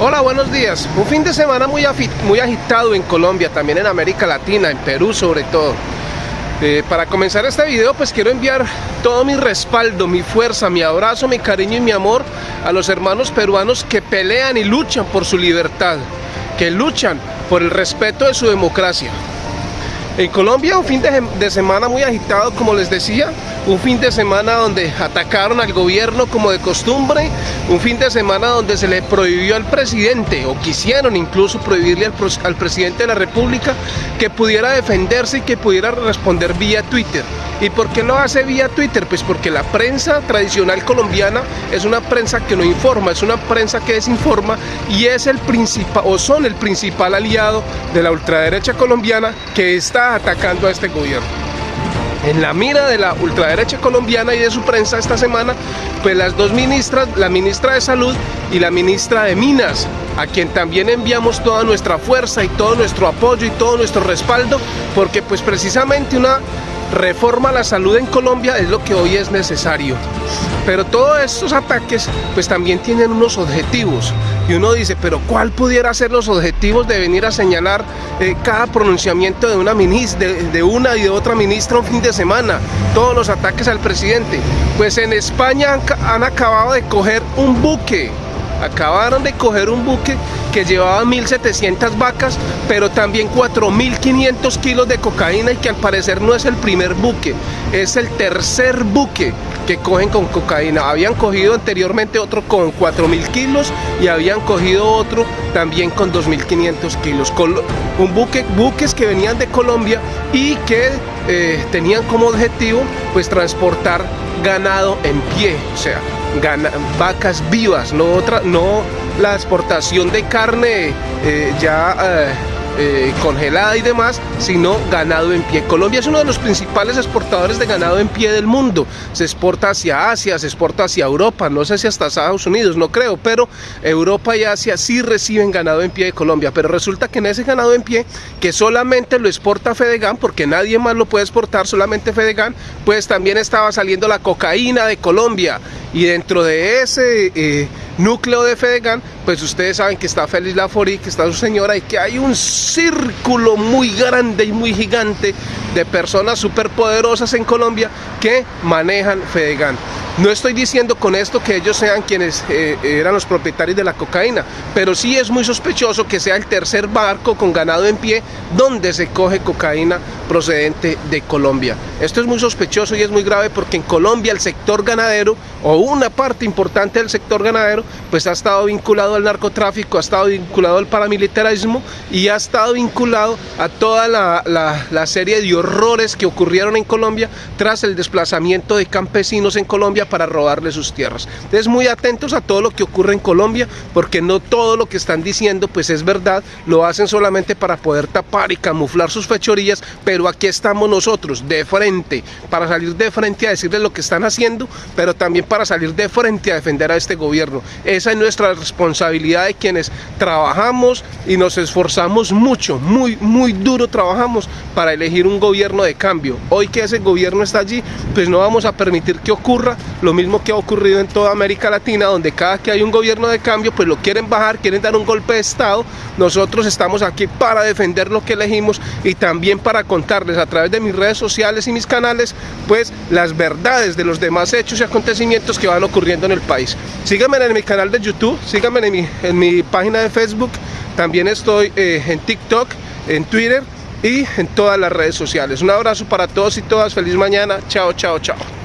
Hola, buenos días. Un fin de semana muy, muy agitado en Colombia, también en América Latina, en Perú sobre todo. Eh, para comenzar este video pues quiero enviar todo mi respaldo, mi fuerza, mi abrazo, mi cariño y mi amor a los hermanos peruanos que pelean y luchan por su libertad, que luchan por el respeto de su democracia. En Colombia un fin de semana muy agitado como les decía, un fin de semana donde atacaron al gobierno como de costumbre, un fin de semana donde se le prohibió al presidente, o quisieron incluso prohibirle al, presidente de la república, que pudiera defenderse y que pudiera responder vía Twitter. ¿Y por qué lo hace vía Twitter? Pues porque la prensa tradicional colombiana es una prensa que no informa, es una prensa que desinforma y es el principal, o son el principal aliado de la ultraderecha colombiana que está atacando a este gobierno en la mira de la ultraderecha colombiana y de su prensa esta semana, pues las dos ministras, la ministra de Salud y la ministra de Minas, a quien también enviamos toda nuestra fuerza y todo nuestro apoyo y todo nuestro respaldo, porque pues precisamente una reforma a la salud en Colombia es lo que hoy es necesario. Pero todos estos ataques pues también tienen unos objetivos y uno dice, pero ¿cuál pudiera ser los objetivos de venir a señalar eh, cada pronunciamiento de una, ministra, de, una y de otra ministra un fin de semana? Todos los ataques al presidente. Pues en España han, han acabado de coger un buque acabaron de coger un buque que llevaba 1.700 vacas, pero también 4.500 kilos de cocaína y que al parecer no es el primer buque, es el tercer buque que cogen con cocaína. Habían cogido anteriormente otro con 4.000 kilos y habían cogido otro también con 2.500 kilos. Un buque, buques que venían de Colombia y que eh, tenían como objetivo pues transportar ganado en pie, o sea, vacas vivas, no, otra, no la exportación de carne eh, ya eh, eh, congelada y demás, sino ganado en pie. Colombia es uno de los principales exportadores de ganado en pie del mundo. Se exporta hacia Asia, se exporta hacia Europa, no sé si hasta Estados Unidos, no creo, pero Europa y Asia sí reciben ganado en pie de Colombia. Pero resulta que en ese ganado en pie, que solamente lo exporta Fedegan, porque nadie más lo puede exportar, solamente Fedegan, pues también estaba saliendo la cocaína de Colombia. Y dentro de ese núcleo de Fedegan, pues ustedes saben que está Félix Lafori, que está su señora y que hay un círculo muy grande y muy gigante de personas superpoderosas en Colombia que manejan Fedegan. No estoy diciendo con esto que ellos sean quienes eh, eran los propietarios de la cocaína, pero sí es muy sospechoso que sea el tercer barco con ganado en pie donde se coge cocaína procedente de Colombia. Esto es muy sospechoso y es muy grave porque en Colombia el sector ganadero o una parte importante del sector ganadero pues ha estado vinculado al narcotráfico, ha estado vinculado al paramilitarismo y ha estado vinculado a toda la, la serie de horrores que ocurrieron en Colombia tras el desplazamiento de campesinos en Colombia para robarle sus tierras. Entonces muy atentos a todo lo que ocurre en Colombia, porque no todo lo que están diciendo pues es verdad, lo hacen solamente para poder tapar y camuflar sus fechorías, pero aquí estamos nosotros de frente, para salir de frente a decirles lo que están haciendo, pero también para salir de frente a defender a este gobierno. Esa es nuestra responsabilidad de quienes trabajamos y nos esforzamos mucho, muy, muy duro trabajamos para elegir un gobierno de cambio. Hoy que ese gobierno está allí, pues no vamos a permitir que ocurra lo mismo que ha ocurrido en toda América Latina, donde cada que hay un gobierno de cambio, pues lo quieren bajar, quieren dar un golpe de Estado. Nosotros estamos aquí para defender lo que elegimos y también para contarles a través de mis redes sociales y mis canales, pues las verdades de los demás hechos y acontecimientos que van ocurriendo en el país. Síganme en mi canal de YouTube, síganme en mi, en mi página de Facebook, también estoy eh, en TikTok, en Twitter y en todas las redes sociales. Un abrazo para todos y todas, feliz mañana, chao, chao, chao.